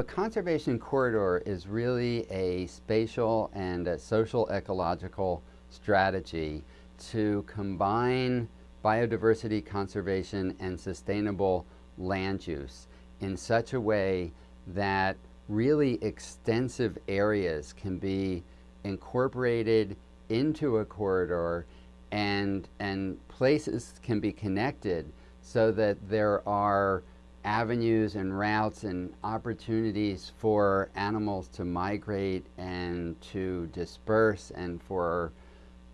A conservation corridor is really a spatial and a social ecological strategy to combine biodiversity conservation and sustainable land use in such a way that really extensive areas can be incorporated into a corridor and, and places can be connected so that there are avenues and routes and opportunities for animals to migrate and to disperse and for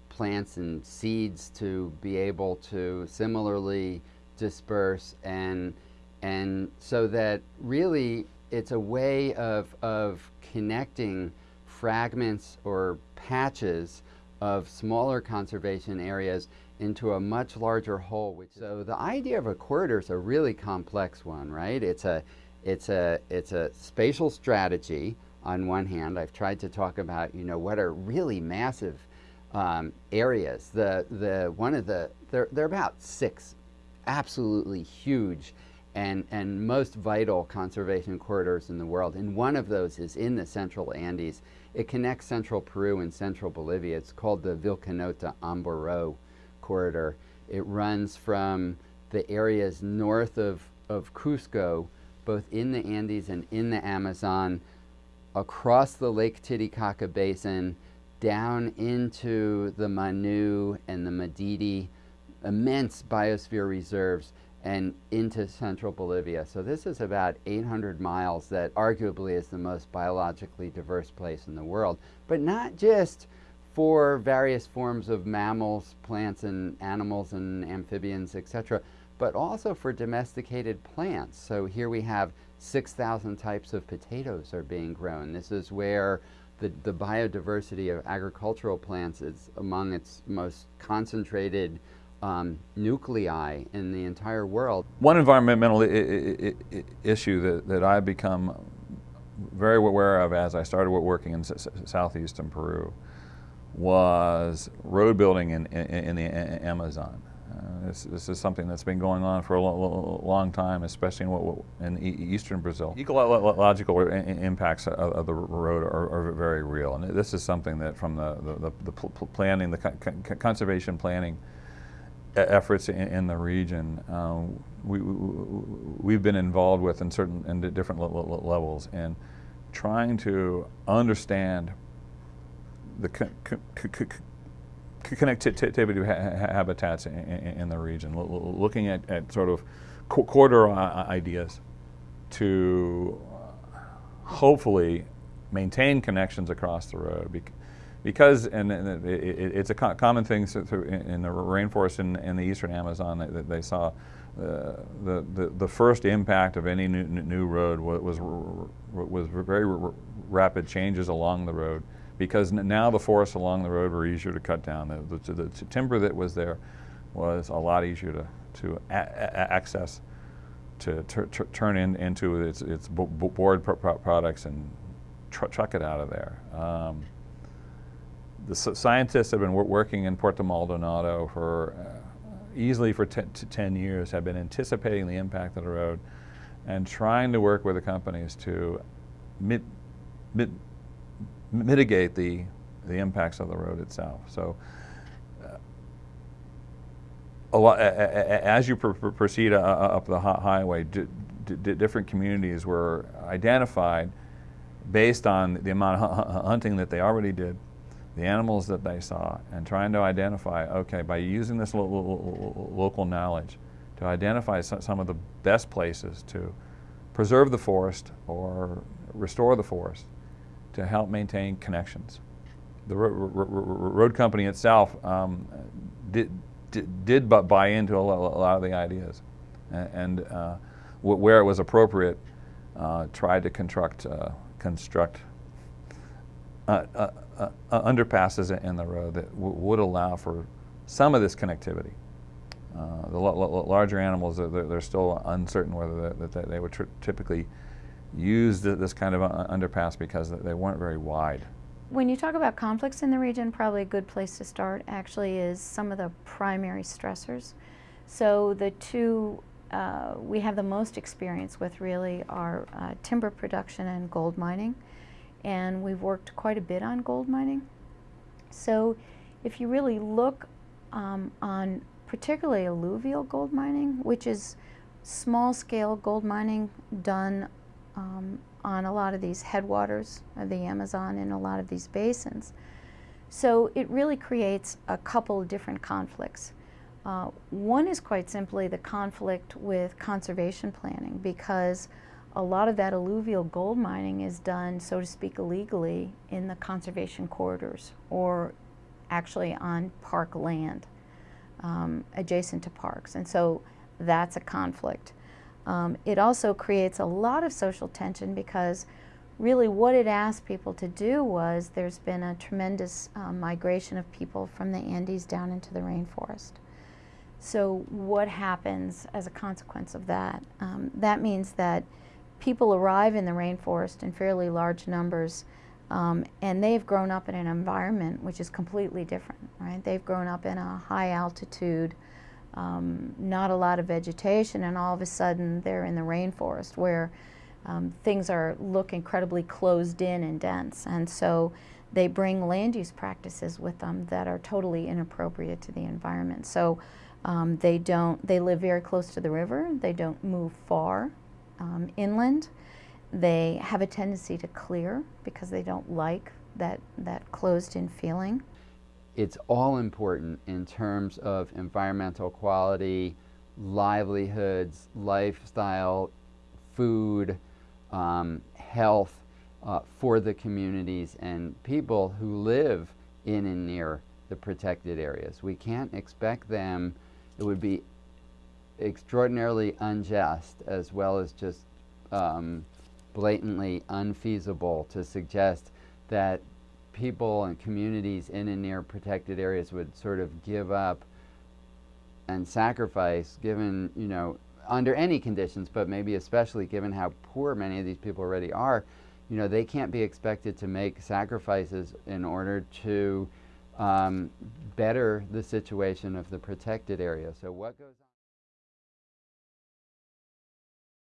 plants and seeds to be able to similarly disperse and and so that really it's a way of, of connecting fragments or patches of smaller conservation areas into a much larger whole. Which, so the idea of a corridor is a really complex one, right? It's a, it's a, it's a spatial strategy on one hand. I've tried to talk about, you know, what are really massive um, areas. The, the, one of the, there, there are about six absolutely huge and, and most vital conservation corridors in the world. And one of those is in the central Andes. It connects central Peru and central Bolivia. It's called the Vilcanota Amboró corridor. It runs from the areas north of, of Cusco, both in the Andes and in the Amazon, across the Lake Titicaca Basin, down into the Manu and the Madidi, immense biosphere reserves, and into central Bolivia. So this is about 800 miles that arguably is the most biologically diverse place in the world, but not just for various forms of mammals, plants and animals and amphibians, etc., but also for domesticated plants. So here we have 6,000 types of potatoes are being grown. This is where the, the biodiversity of agricultural plants is among its most concentrated um, nuclei in the entire world. One environmental issue that, that I've become very aware of as I started working in southeastern Peru was road building in, in, in the Amazon. Uh, this, this, is something that's been going on for a lo long time, especially in, what, in eastern Brazil. Ecological impacts of, of the road are, are, very real, and this is something that from the, the, the planning, the conservation planning efforts in, in the region, um, we, we, have been involved with in certain in different levels and trying to understand the connectivity of habitats in, the region, looking at, at sort of corridor ideas to hopefully maintain connections across the road. Because, and it's a common thing in the rainforest in, in the eastern Amazon that they saw, uh, the, the, the first impact of any new, new road was, was very rapid changes along the road because now the forests along the road were easier to cut down. The, the, the timber that was there was a lot easier to, to access, to turn in, into its, its board products and tr truck it out of there. Um, the scientists have been working in Puerto Maldonado for uh, easily for 10 years, have been anticipating the impact of the road and trying to work with the companies to mit, mit, mitigate the, the impacts of the road itself. So uh, lot, as you pr pr proceed uh, up the highway, different communities were identified based on the amount of hunting that they already did, the animals that they saw, and trying to identify, okay, by using this lo lo local knowledge, to identify some of the best places to preserve the forest or restore the forest to help maintain connections. The ro ro road company itself um, did, did, did, but buy into a lot, of the ideas and, uh, where it was appropriate uh, tried to construct, uh, construct uh, uh, uh, underpasses in the road that would allow for some of this connectivity. the larger animals, they're, they're, still uncertain whether they, that they would typically use this kind of underpass because they weren't very wide. When you talk about conflicts in the region, probably a good place to start actually is some of the primary stressors. So the two uh, we have the most experience with really are uh, timber production and gold mining. And we've worked quite a bit on gold mining. So if you really look um, on particularly alluvial gold mining, which is small scale gold mining done um, on a lot of these headwaters of the Amazon in a lot of these basins. So it really creates a couple of different conflicts. Uh, one is quite simply the conflict with conservation planning because a lot of that alluvial gold mining is done, so to speak, illegally in the conservation corridors or actually on park land um, adjacent to parks. And so that's a conflict. Um, it also creates a lot of social tension because really what it asked people to do was there's been a tremendous um, migration of people from the Andes down into the rainforest. So what happens as a consequence of that? Um, that means that people arrive in the rainforest in fairly large numbers um, and they've grown up in an environment which is completely different, right? They've grown up in a high altitude, um, not a lot of vegetation, and all of a sudden they're in the rainforest where um, things are look incredibly closed in and dense. And so they bring land use practices with them that are totally inappropriate to the environment. So um, they don't, they live very close to the river, they don't move far um, inland. They have a tendency to clear because they don't like that, that closed in feeling. It's all important in terms of environmental quality, livelihoods, lifestyle, food, um, health uh, for the communities and people who live in and near the protected areas. We can't expect them, it would be extraordinarily unjust as well as just um, blatantly unfeasible to suggest that people and communities in and near protected areas would sort of give up and sacrifice given, you know, under any conditions, but maybe especially given how poor many of these people already are, you know, they can't be expected to make sacrifices in order to um, better the situation of the protected area. So what goes?